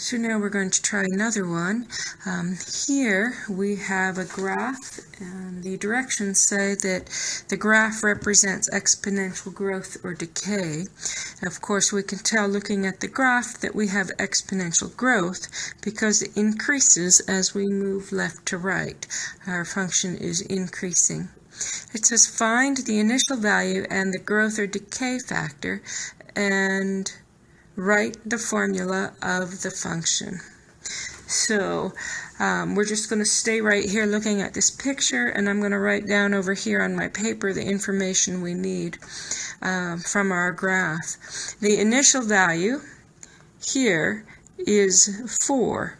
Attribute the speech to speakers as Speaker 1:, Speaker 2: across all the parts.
Speaker 1: So now we're going to try another one. Um, here we have a graph and the directions say that the graph represents exponential growth or decay. Of course we can tell looking at the graph that we have exponential growth because it increases as we move left to right. Our function is increasing. It says find the initial value and the growth or decay factor and write the formula of the function. So um, we're just going to stay right here looking at this picture and I'm going to write down over here on my paper the information we need uh, from our graph. The initial value here is 4.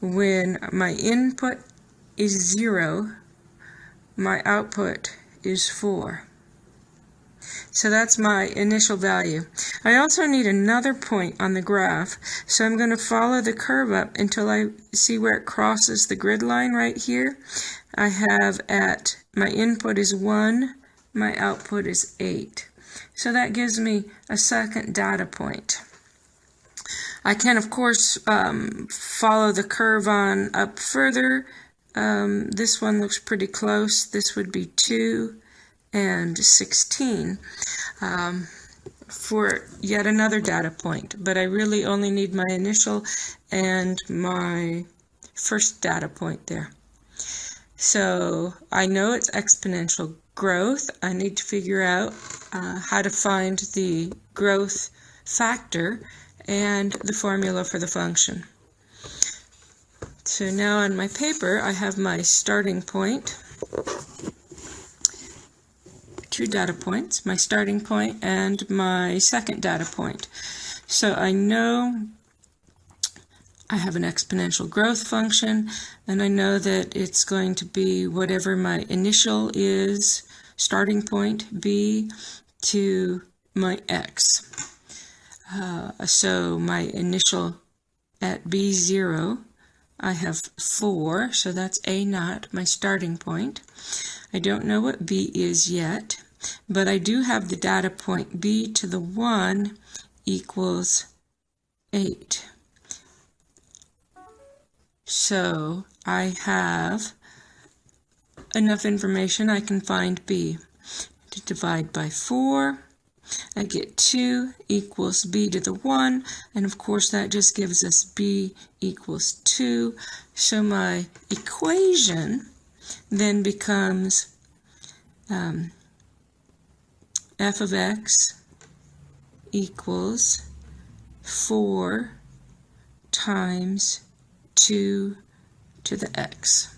Speaker 1: When my input is 0, my output is 4. So that's my initial value. I also need another point on the graph, so I'm going to follow the curve up until I see where it crosses the grid line right here. I have at, my input is 1, my output is 8. So that gives me a second data point. I can, of course, um, follow the curve on up further. Um, this one looks pretty close. This would be 2 and 16 um, for yet another data point, but I really only need my initial and my first data point there. So I know it's exponential growth. I need to figure out uh, how to find the growth factor and the formula for the function. So now on my paper I have my starting point two data points, my starting point and my second data point. So I know I have an exponential growth function and I know that it's going to be whatever my initial is, starting point b to my x. Uh, so my initial at b0 I have 4, so that's a naught, my starting point. I don't know what b is yet, but I do have the data point b to the 1 equals 8. So I have enough information I can find b. To divide by 4, I get 2 equals b to the 1, and of course that just gives us b equals 2. So my equation then becomes um, f of x equals 4 times 2 to the x.